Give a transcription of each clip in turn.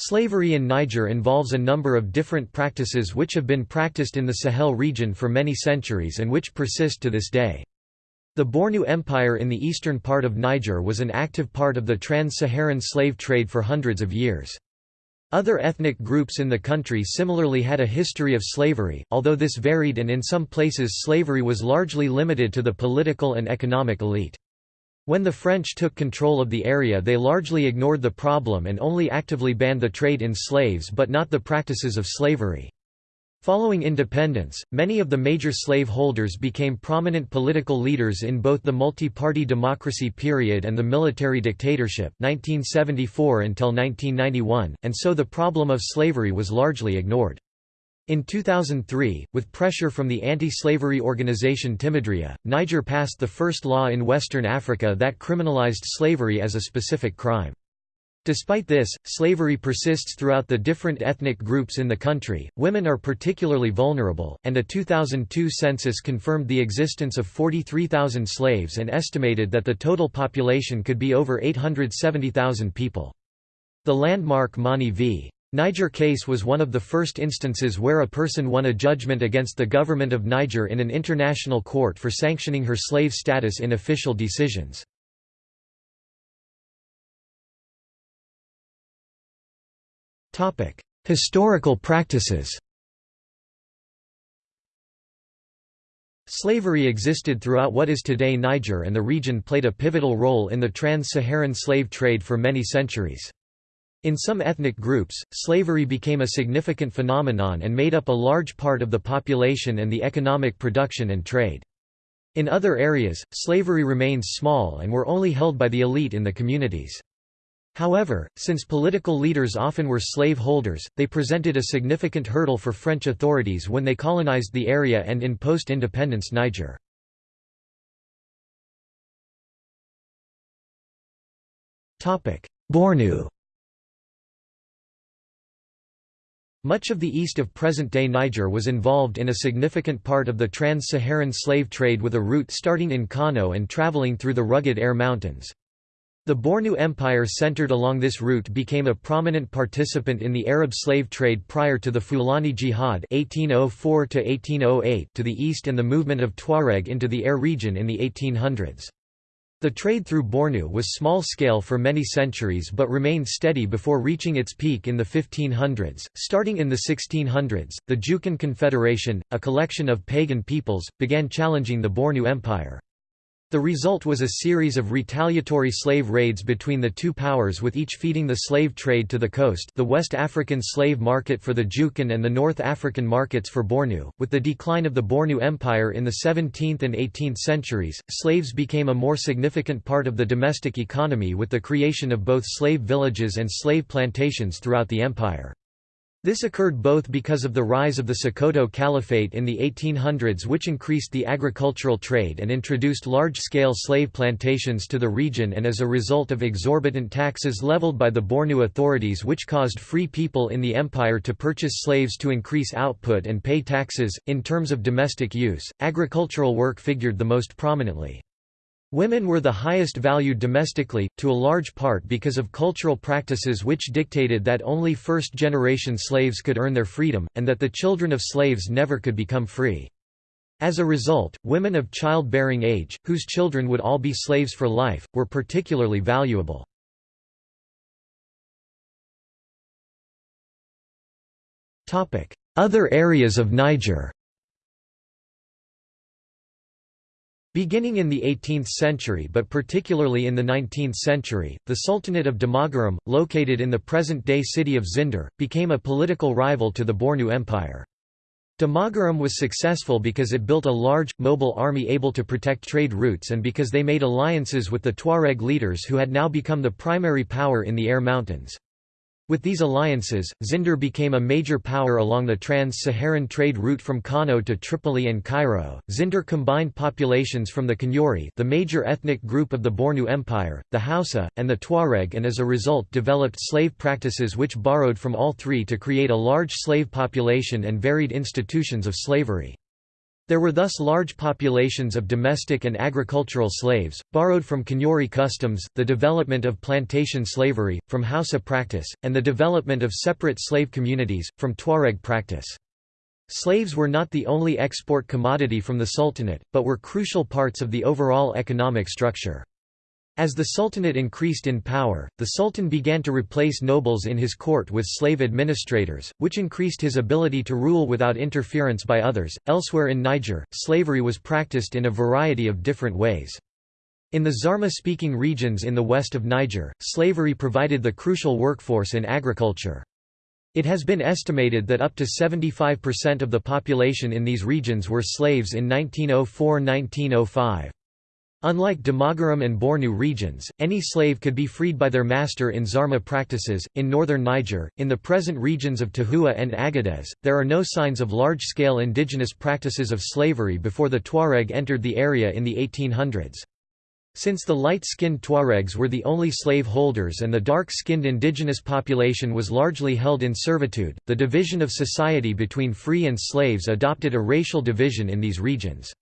Slavery in Niger involves a number of different practices which have been practiced in the Sahel region for many centuries and which persist to this day. The Bornu Empire in the eastern part of Niger was an active part of the trans-Saharan slave trade for hundreds of years. Other ethnic groups in the country similarly had a history of slavery, although this varied and in some places slavery was largely limited to the political and economic elite. When the French took control of the area they largely ignored the problem and only actively banned the trade in slaves but not the practices of slavery. Following independence, many of the major slave holders became prominent political leaders in both the multi-party democracy period and the military dictatorship 1974 until 1991, and so the problem of slavery was largely ignored. In 2003, with pressure from the anti-slavery organization Timidria, Niger passed the first law in Western Africa that criminalized slavery as a specific crime. Despite this, slavery persists throughout the different ethnic groups in the country. Women are particularly vulnerable, and a 2002 census confirmed the existence of 43,000 slaves and estimated that the total population could be over 870,000 people. The landmark Mani v. Niger case was one of the first instances where a person won a judgment against the government of Niger in an international court for sanctioning her slave status in official decisions. Historical practices Slavery existed throughout what is today Niger and the region played a pivotal role in the trans-Saharan slave trade for many centuries. In some ethnic groups, slavery became a significant phenomenon and made up a large part of the population and the economic production and trade. In other areas, slavery remained small and were only held by the elite in the communities. However, since political leaders often were slave holders, they presented a significant hurdle for French authorities when they colonized the area and in post-independence Niger. Bornu Much of the east of present-day Niger was involved in a significant part of the trans-Saharan slave trade with a route starting in Kano and traveling through the rugged Air Mountains. The Bornu Empire centered along this route became a prominent participant in the Arab slave trade prior to the Fulani Jihad 1804 to the east and the movement of Tuareg into the Air region in the 1800s. The trade through Bornu was small-scale for many centuries but remained steady before reaching its peak in the 1500s. Starting in the 1600s, the Jukun Confederation, a collection of pagan peoples, began challenging the Bornu Empire. The result was a series of retaliatory slave raids between the two powers with each feeding the slave trade to the coast the West African slave market for the Jukun and the North African markets for Bornu. With the decline of the Bornu Empire in the 17th and 18th centuries, slaves became a more significant part of the domestic economy with the creation of both slave villages and slave plantations throughout the empire. This occurred both because of the rise of the Sokoto Caliphate in the 1800s which increased the agricultural trade and introduced large-scale slave plantations to the region and as a result of exorbitant taxes leveled by the Bornu authorities which caused free people in the empire to purchase slaves to increase output and pay taxes. In terms of domestic use, agricultural work figured the most prominently. Women were the highest valued domestically, to a large part because of cultural practices which dictated that only first-generation slaves could earn their freedom, and that the children of slaves never could become free. As a result, women of childbearing age, whose children would all be slaves for life, were particularly valuable. Other areas of Niger Beginning in the 18th century but particularly in the 19th century, the Sultanate of Damagaram, located in the present-day city of Zinder, became a political rival to the Bornu Empire. Damagaram was successful because it built a large, mobile army able to protect trade routes and because they made alliances with the Tuareg leaders who had now become the primary power in the Air Mountains. With these alliances, Zinder became a major power along the trans-Saharan trade route from Kano to Tripoli and Cairo. Zinder combined populations from the Kanuri, the major ethnic group of the Bornu Empire, the Hausa, and the Tuareg and as a result developed slave practices which borrowed from all three to create a large slave population and varied institutions of slavery. There were thus large populations of domestic and agricultural slaves, borrowed from Kanuri customs, the development of plantation slavery, from Hausa practice, and the development of separate slave communities, from Tuareg practice. Slaves were not the only export commodity from the Sultanate, but were crucial parts of the overall economic structure. As the Sultanate increased in power, the Sultan began to replace nobles in his court with slave administrators, which increased his ability to rule without interference by others. Elsewhere in Niger, slavery was practiced in a variety of different ways. In the Zarma speaking regions in the west of Niger, slavery provided the crucial workforce in agriculture. It has been estimated that up to 75% of the population in these regions were slaves in 1904–1905. Unlike Damagaram and Bornu regions, any slave could be freed by their master in Zarma practices. In northern Niger, in the present regions of Tahoua and Agadez, there are no signs of large scale indigenous practices of slavery before the Tuareg entered the area in the 1800s. Since the light-skinned Tuaregs were the only slave holders and the dark-skinned indigenous population was largely held in servitude, the division of society between free and slaves adopted a racial division in these regions.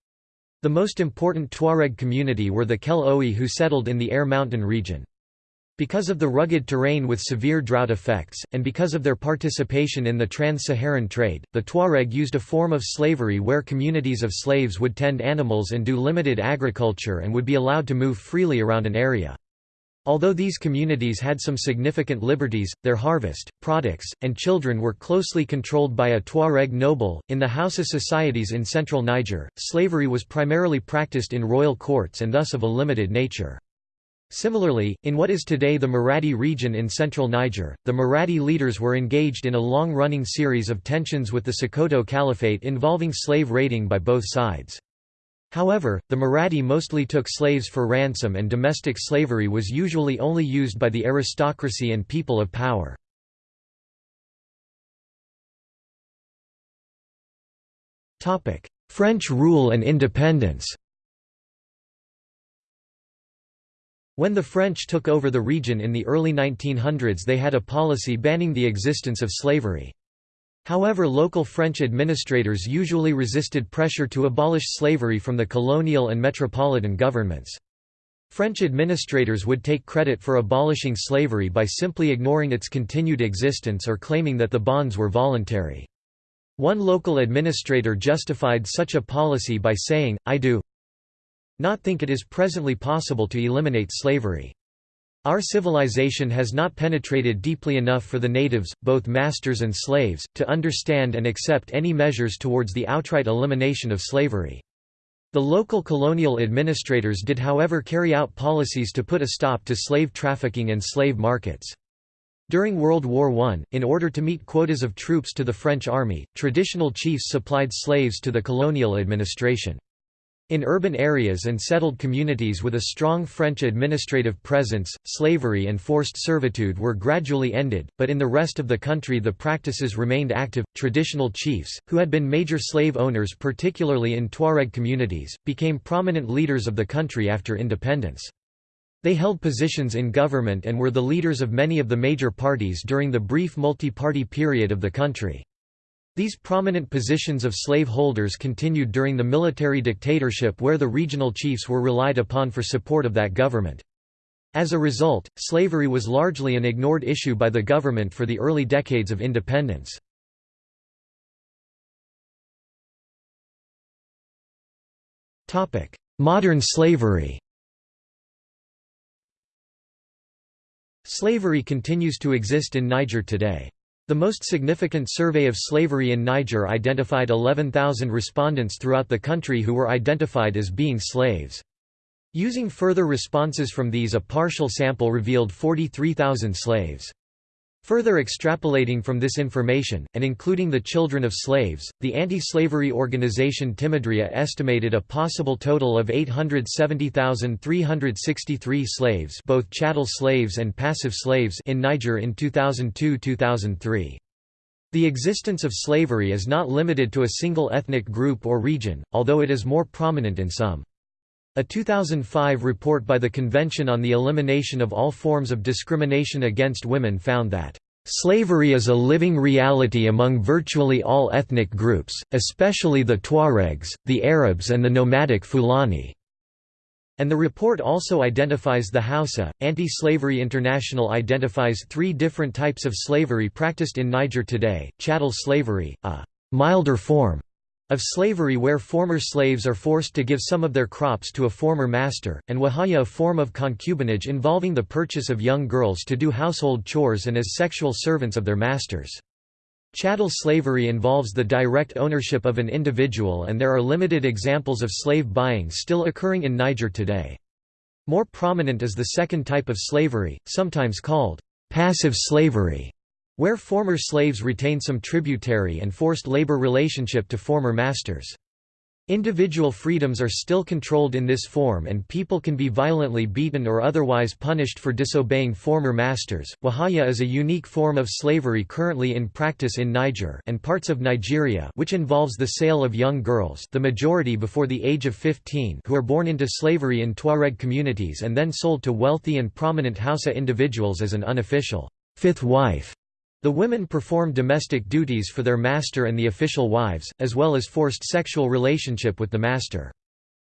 The most important Tuareg community were the Kel Ewey who settled in the Air Mountain region. Because of the rugged terrain with severe drought effects, and because of their participation in the trans-Saharan trade, the Tuareg used a form of slavery where communities of slaves would tend animals and do limited agriculture and would be allowed to move freely around an area. Although these communities had some significant liberties, their harvest, products, and children were closely controlled by a Tuareg noble. In the Hausa societies in central Niger, slavery was primarily practiced in royal courts and thus of a limited nature. Similarly, in what is today the Maradi region in central Niger, the Maradi leaders were engaged in a long-running series of tensions with the Sokoto Caliphate involving slave raiding by both sides. However, the Maradi mostly took slaves for ransom and domestic slavery was usually only used by the aristocracy and people of power. French rule and independence When the French took over the region in the early 1900s they had a policy banning the existence of slavery. However local French administrators usually resisted pressure to abolish slavery from the colonial and metropolitan governments. French administrators would take credit for abolishing slavery by simply ignoring its continued existence or claiming that the bonds were voluntary. One local administrator justified such a policy by saying, I do not think it is presently possible to eliminate slavery. Our civilization has not penetrated deeply enough for the natives, both masters and slaves, to understand and accept any measures towards the outright elimination of slavery. The local colonial administrators did however carry out policies to put a stop to slave trafficking and slave markets. During World War I, in order to meet quotas of troops to the French army, traditional chiefs supplied slaves to the colonial administration. In urban areas and settled communities with a strong French administrative presence, slavery and forced servitude were gradually ended, but in the rest of the country the practices remained active. Traditional chiefs, who had been major slave owners particularly in Tuareg communities, became prominent leaders of the country after independence. They held positions in government and were the leaders of many of the major parties during the brief multi-party period of the country. These prominent positions of slave holders continued during the military dictatorship where the regional chiefs were relied upon for support of that government. As a result, slavery was largely an ignored issue by the government for the early decades of independence. Modern slavery Slavery continues to exist in Niger today. The most significant survey of slavery in Niger identified 11,000 respondents throughout the country who were identified as being slaves. Using further responses from these a partial sample revealed 43,000 slaves. Further extrapolating from this information, and including the children of slaves, the anti-slavery organization Timidria estimated a possible total of 870,363 slaves both chattel slaves and passive slaves in Niger in 2002–2003. The existence of slavery is not limited to a single ethnic group or region, although it is more prominent in some. A 2005 report by the Convention on the Elimination of All Forms of Discrimination Against Women found that Slavery is a living reality among virtually all ethnic groups, especially the Tuaregs, the Arabs and the nomadic Fulani. And the report also identifies the Hausa. Anti Slavery International identifies three different types of slavery practiced in Niger today chattel slavery, a milder form of slavery where former slaves are forced to give some of their crops to a former master, and wahaya a form of concubinage involving the purchase of young girls to do household chores and as sexual servants of their masters. Chattel slavery involves the direct ownership of an individual and there are limited examples of slave buying still occurring in Niger today. More prominent is the second type of slavery, sometimes called passive slavery, where former slaves retain some tributary and forced labor relationship to former masters. Individual freedoms are still controlled in this form and people can be violently beaten or otherwise punished for disobeying former masters. Wahaya is a unique form of slavery currently in practice in Niger and parts of Nigeria which involves the sale of young girls the majority before the age of 15 who are born into slavery in Tuareg communities and then sold to wealthy and prominent Hausa individuals as an unofficial fifth wife. The women perform domestic duties for their master and the official wives, as well as forced sexual relationship with the master.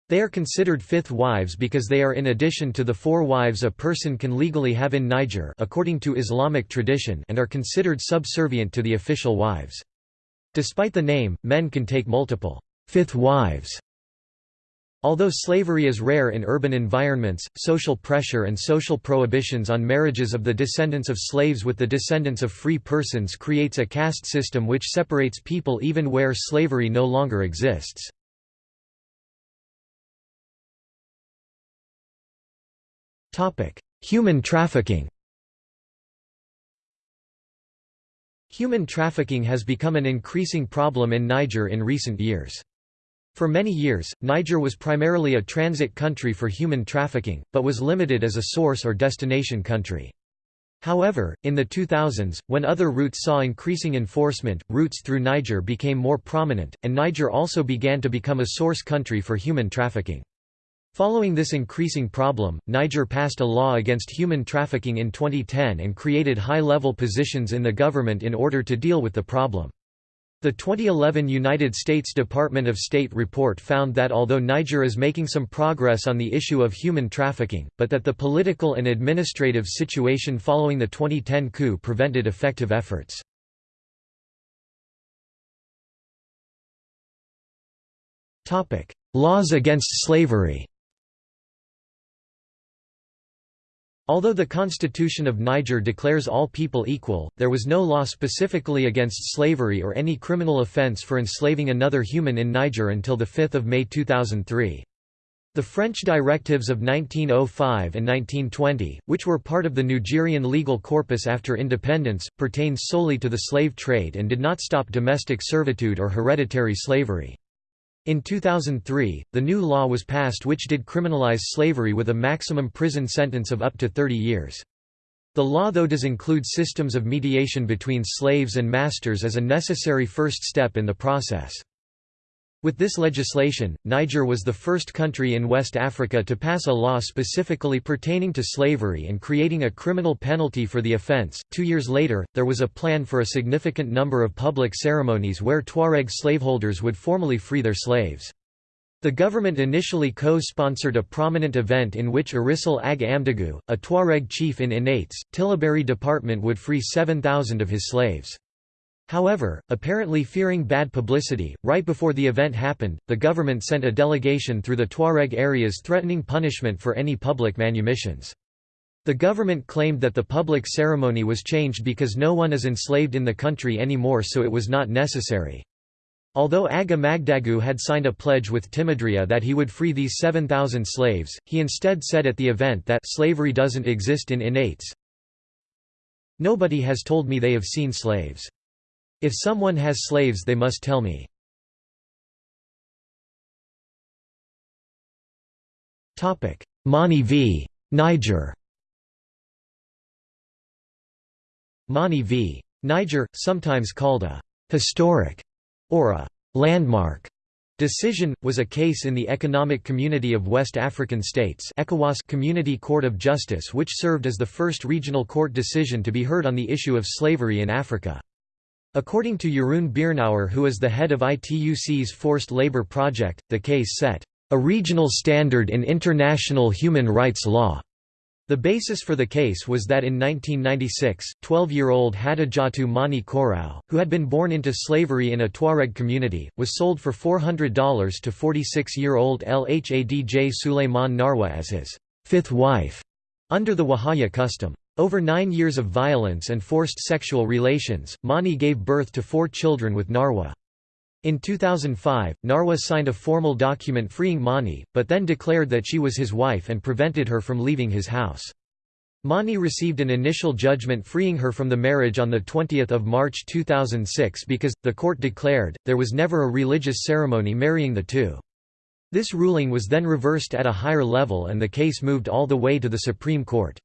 They are considered fifth wives because they are in addition to the four wives a person can legally have in Niger according to Islamic tradition and are considered subservient to the official wives. Despite the name, men can take multiple fifth wives Although slavery is rare in urban environments, social pressure and social prohibitions on marriages of the descendants of slaves with the descendants of free persons creates a caste system which separates people even where slavery no longer exists. Human trafficking Human trafficking has become an increasing problem in Niger in recent years. For many years, Niger was primarily a transit country for human trafficking, but was limited as a source or destination country. However, in the 2000s, when other routes saw increasing enforcement, routes through Niger became more prominent, and Niger also began to become a source country for human trafficking. Following this increasing problem, Niger passed a law against human trafficking in 2010 and created high-level positions in the government in order to deal with the problem. The 2011 United States Department of State report found that although Niger is making some progress on the issue of human trafficking, but that the political and administrative situation following the 2010 coup prevented effective efforts. Laws against slavery Although the Constitution of Niger declares all people equal, there was no law specifically against slavery or any criminal offense for enslaving another human in Niger until 5 May 2003. The French directives of 1905 and 1920, which were part of the Nigerian legal corpus after independence, pertained solely to the slave trade and did not stop domestic servitude or hereditary slavery. In 2003, the new law was passed which did criminalize slavery with a maximum prison sentence of up to 30 years. The law though does include systems of mediation between slaves and masters as a necessary first step in the process. With this legislation, Niger was the first country in West Africa to pass a law specifically pertaining to slavery and creating a criminal penalty for the offense. Two years later, there was a plan for a significant number of public ceremonies where Tuareg slaveholders would formally free their slaves. The government initially co-sponsored a prominent event in which Arissal Ag a Tuareg chief in Inates, Tillaberi department would free 7,000 of his slaves. However, apparently fearing bad publicity, right before the event happened, the government sent a delegation through the Tuareg areas threatening punishment for any public manumissions. The government claimed that the public ceremony was changed because no one is enslaved in the country anymore so it was not necessary. Although Ag Amdagu had signed a pledge with Timidria that he would free these 7,000 slaves, he instead said at the event that slavery doesn't exist in Inates. Nobody has told me they have seen slaves. If someone has slaves they must tell me. Mani v. Niger Mani v. Niger, sometimes called a «historic» or a «landmark» Decision, was a case in the Economic Community of West African States Community Court of Justice which served as the first regional court decision to be heard on the issue of slavery in Africa. According to Jeroen Beirnaert who is the head of ITUC's Forced Labor Project, the case set, "...a regional standard in international human rights law." The basis for the case was that in 1996, 12-year-old Hadijatou Mani Koraou, who had been born into slavery in a Tuareg community, was sold for $400 to 46-year-old Lhadj Suleiman Naroua as his fifth wife, under the Wahaya custom. Over nine years of violence and forced sexual relations, Mani gave birth to four children with Naroua. In 2005, Naroua signed a formal document freeing Mani, but then declared that she was his wife and prevented her from leaving his house. Mani received an initial judgment freeing her from the marriage on 20 March 2006 because, the court declared, there was never a religious ceremony marrying the two. This ruling was then reversed at a higher level and the case moved all the way to the Supreme Court.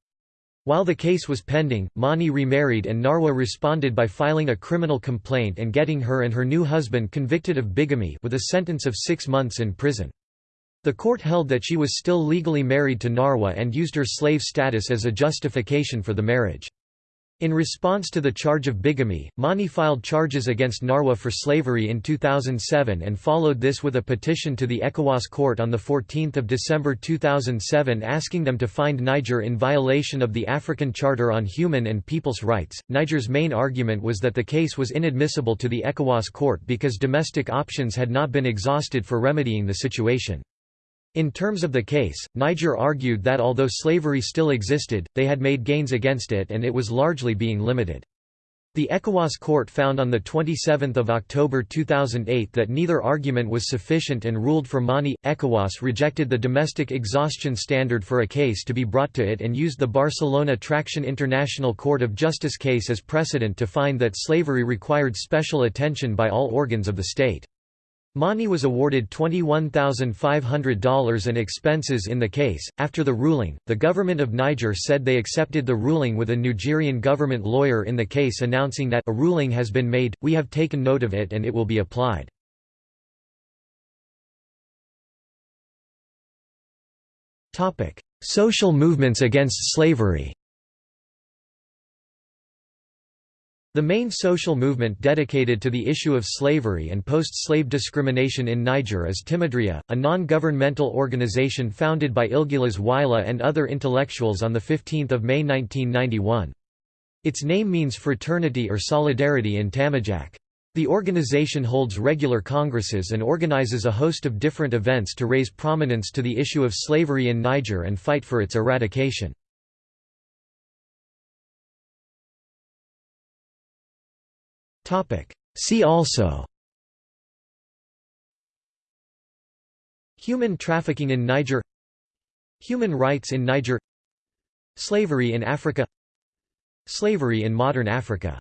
While the case was pending, Mani remarried and Naroua responded by filing a criminal complaint and getting her and her new husband convicted of bigamy with a sentence of six months in prison. The court held that she was still legally married to Naroua and used her slave status as a justification for the marriage. In response to the charge of bigamy, Mani filed charges against Naroua for slavery in 2007 and followed this with a petition to the ECOWAS court on 14 December 2007 asking them to find Niger in violation of the African Charter on Human and People's Rights. Niger's main argument was that the case was inadmissible to the ECOWAS court because domestic options had not been exhausted for remedying the situation. In terms of the case, Niger argued that although slavery still existed, they had made gains against it and it was largely being limited. The ECOWAS court found on 27 October 2008 that neither argument was sufficient and ruled for Mani. ECOWAS rejected the domestic exhaustion standard for a case to be brought to it and used the Barcelona Traction International Court of Justice case as precedent to find that slavery required special attention by all organs of the state. Mani was awarded $21,500 and expenses in the case. After the ruling, the government of Niger said they accepted the ruling with a Nigerian government lawyer in the case announcing that a ruling has been made, we have taken note of it and it will be applied. Social movements against slavery The main social movement dedicated to the issue of slavery and post-slave discrimination in Niger is Timidria, a non-governmental organization founded by Ilguilas Weila and other intellectuals on 15 May 1991. Its name means fraternity or solidarity in Tamajaq. The organization holds regular congresses and organizes a host of different events to raise prominence to the issue of slavery in Niger and fight for its eradication. See also. Human trafficking in Niger. Human rights in Niger. Slavery in Africa. Slavery in modern Africa